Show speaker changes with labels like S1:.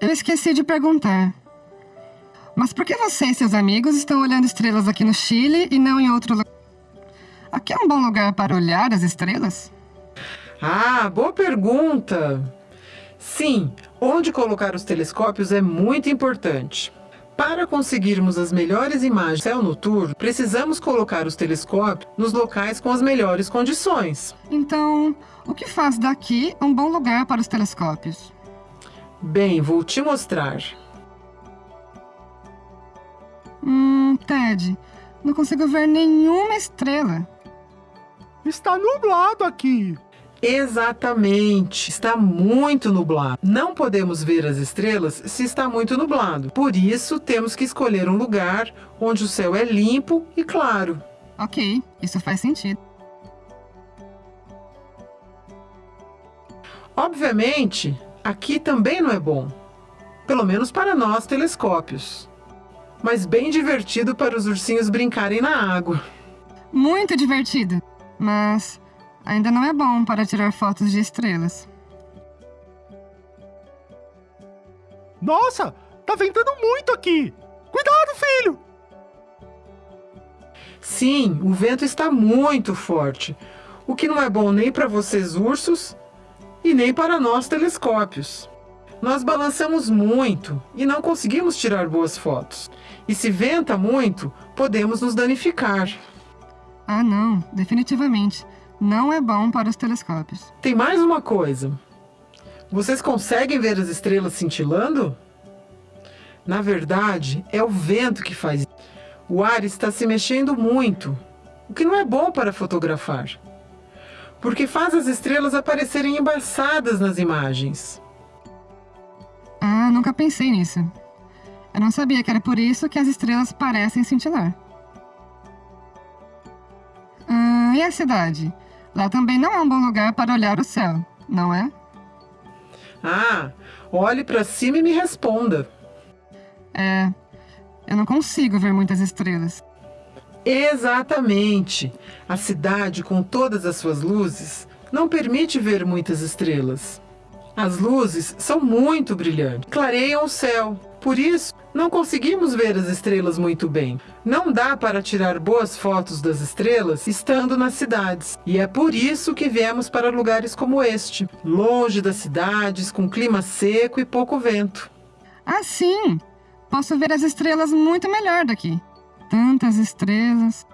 S1: Eu esqueci de perguntar. Mas por que você e seus amigos estão olhando estrelas aqui no Chile e não em outro lugar? Aqui é um bom lugar para olhar as estrelas?
S2: Ah, boa pergunta! Sim, onde colocar os telescópios é muito importante. Para conseguirmos as melhores imagens do céu noturno, precisamos colocar os telescópios nos locais com as melhores condições.
S1: Então, o que faz daqui um bom lugar para os telescópios?
S2: Bem, vou te mostrar.
S1: Hum, Ted, não consigo ver nenhuma estrela.
S3: Está nublado aqui.
S2: Exatamente, está muito nublado. Não podemos ver as estrelas se está muito nublado. Por isso, temos que escolher um lugar onde o céu é limpo e claro.
S1: Ok, isso faz sentido.
S2: Obviamente, aqui também não é bom. Pelo menos para nós telescópios. Mas bem divertido para os ursinhos brincarem na água.
S1: Muito divertido, mas ainda não é bom para tirar fotos de estrelas.
S3: Nossa, tá ventando muito aqui. Cuidado, filho!
S2: Sim, o vento está muito forte, o que não é bom nem para vocês ursos e nem para nós telescópios. Nós balançamos muito e não conseguimos tirar boas fotos. E se venta muito, podemos nos danificar.
S1: Ah, não, definitivamente. Não é bom para os telescópios.
S2: Tem mais uma coisa. Vocês conseguem ver as estrelas cintilando? Na verdade, é o vento que faz isso. O ar está se mexendo muito, o que não é bom para fotografar. Porque faz as estrelas aparecerem embaçadas nas imagens.
S1: Ah, nunca pensei nisso. Eu não sabia que era por isso que as estrelas parecem cintilar. Ah, e a cidade? Lá também não é um bom lugar para olhar o céu, não é?
S2: Ah, olhe para cima e me responda.
S1: É. Eu não consigo ver muitas estrelas.
S2: Exatamente. A cidade, com todas as suas luzes, não permite ver muitas estrelas. As luzes são muito brilhantes, clareiam o céu. Por isso, não conseguimos ver as estrelas muito bem. Não dá para tirar boas fotos das estrelas estando nas cidades. E é por isso que viemos para lugares como este, longe das cidades, com clima seco e pouco vento.
S1: Ah, sim! Posso ver as estrelas muito melhor daqui. Tantas estrelas.